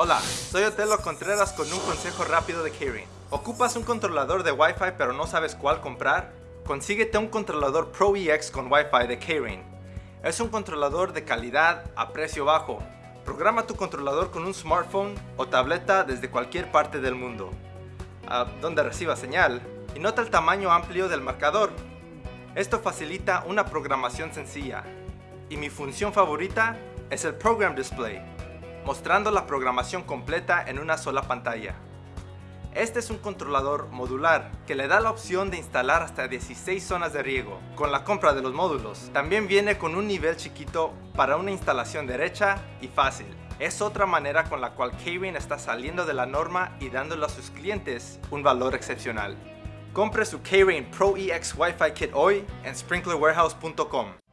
Hola, soy Otelo Contreras con un consejo rápido de Kirin. ¿Ocupas un controlador de Wi-Fi pero no sabes cuál comprar? Consíguete un controlador Pro EX con Wi-Fi de Kirin. Es un controlador de calidad a precio bajo. Programa tu controlador con un smartphone o tableta desde cualquier parte del mundo, a donde reciba señal, y nota el tamaño amplio del marcador. Esto facilita una programación sencilla. Y mi función favorita es el Program Display, mostrando la programación completa en una sola pantalla. Este es un controlador modular que le da la opción de instalar hasta 16 zonas de riego con la compra de los módulos. También viene con un nivel chiquito para una instalación derecha y fácil. Es otra manera con la cual Keyring está saliendo de la norma y dándole a sus clientes un valor excepcional. Compre su Keyring Pro EX Wi-Fi Kit hoy en sprinklerwarehouse.com.